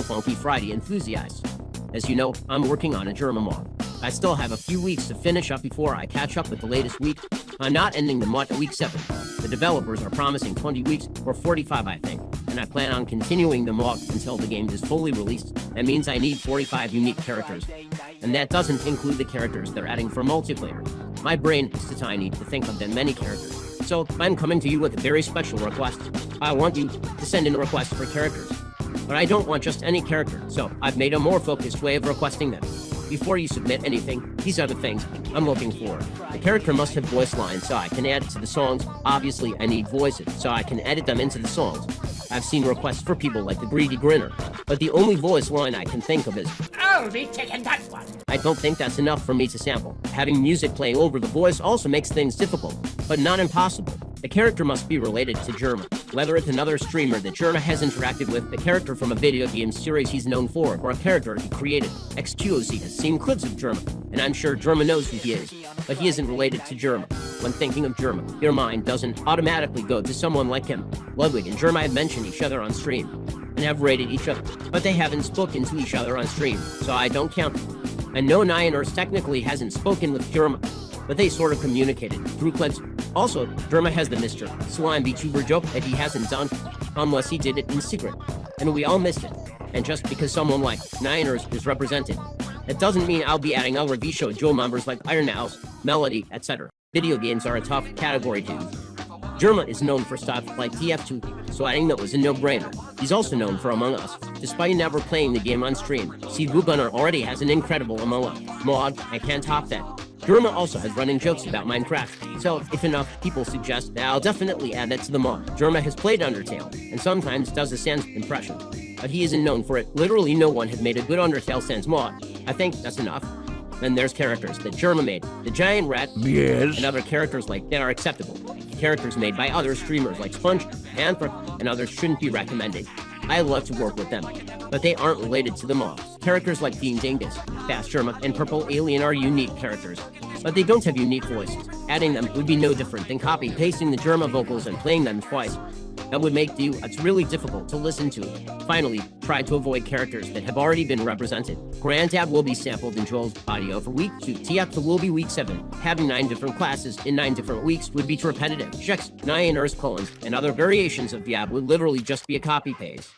Funky Friday enthusiasts. As you know, I'm working on a Jerma mod. I still have a few weeks to finish up before I catch up with the latest week. I'm not ending the mod at week 7. The developers are promising 20 weeks or 45 I think, and I plan on continuing the mod until the game is fully released. That means I need 45 unique characters, and that doesn't include the characters they're adding for multiplayer. My brain is too tiny to think of that many characters. So I'm coming to you with a very special request. I want you to send in requests for characters. But I don't want just any character, so I've made a more focused way of requesting them. Before you submit anything, these are the things I'm looking for. The character must have voice lines so I can add it to the songs. Obviously, I need voices so I can edit them into the songs. I've seen requests for people like the Greedy Grinner, but the only voice line I can think of is, I'll be taking that one. I don't think that's enough for me to sample. Having music playing over the voice also makes things difficult, but not impossible. The character must be related to Jerma. Whether it's another streamer that Jerma has interacted with, a character from a video game series he's known for, or a character he created. XQOZ has seen clips of Jerma, and I'm sure Jerma knows who he is, but he isn't related to Jerma. When thinking of Jerma, your mind doesn't automatically go to someone like him. Ludwig and Jerma have mentioned each other on stream, and have rated each other, but they haven't spoken to each other on stream, so I don't count them. And no Nyanners technically hasn't spoken with Jerma, but they sort of communicated through clips also, Jerma has the Mr. Slime VTuber joke that he hasn't done unless he did it in secret, and we all missed it. And just because someone like Nyanners is represented, it doesn't mean I'll be adding other VShojo members like Ironmouse, Melody, etc. Video games are a tough category use. Jerma is known for stuff like TF2, so adding that was a no-brainer. He's also known for Among Us, despite never playing the game on stream. See, Gunner already has an incredible Among Us mod, I can't top that. Jerma also has running jokes about Minecraft, so if enough people suggest that I'll definitely add it to the mod. Jerma has played Undertale, and sometimes does a Sans impression, but he isn't known for it. Literally no one has made a good Undertale Sans mod. I think that's enough. Then there's characters that Jerma made, the Giant Rat, yes. and other characters like that are acceptable. Characters made by other streamers like Sponge, Anthrop, and others shouldn't be recommended. I love to work with them, but they aren't related to the mobs. Characters like Dean Dingus, Fast Jerma, and Purple Alien are unique characters, but they don't have unique voices. Adding them would be no different than copy-pasting the Jerma vocals and playing them twice. That would make you it's really difficult to listen to. Finally, try to avoid characters that have already been represented. Granddad will be sampled in Joel's audio for week 2. TF will be week 7. Having 9 different classes in 9 different weeks would be too repetitive. Checks, 9 Earth colons, and other variations of app would literally just be a copy-paste.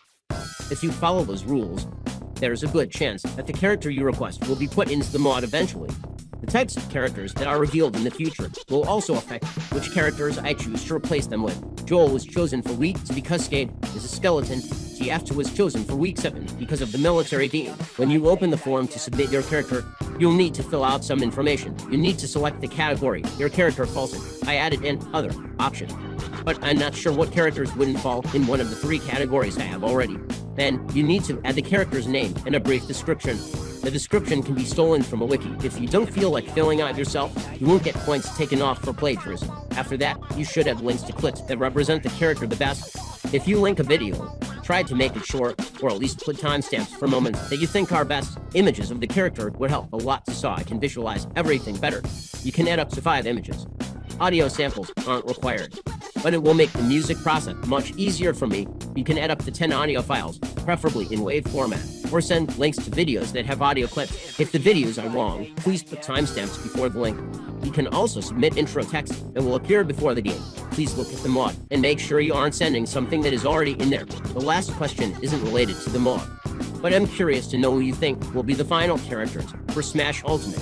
If you follow those rules, there's a good chance that the character you request will be put into the mod eventually. The types of characters that are revealed in the future will also affect which characters I choose to replace them with. Joel was chosen for week because Cascade is a skeleton. TF2 was chosen for week 7 because of the military theme. When you open the form to submit your character, you'll need to fill out some information. You need to select the category your character falls in. I added an other option, but I'm not sure what characters wouldn't fall in one of the three categories I have already. Then, you need to add the character's name and a brief description. The description can be stolen from a wiki. If you don't feel like filling out yourself, you won't get points taken off for plagiarism. After that, you should have links to clips that represent the character the best. If you link a video, try to make it short, or at least put timestamps for moments that you think are best. Images of the character would help a lot so I can visualize everything better. You can add up to 5 images. Audio samples aren't required but it will make the music process much easier for me. You can add up to 10 audio files, preferably in WAV format, or send links to videos that have audio clips. If the videos are long, please put timestamps before the link. You can also submit intro text that will appear before the game. Please look at the mod, and make sure you aren't sending something that is already in there. The last question isn't related to the mod, but I'm curious to know who you think will be the final characters for Smash Ultimate.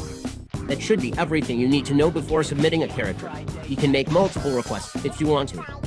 That should be everything you need to know before submitting a character. You can make multiple requests if you want to.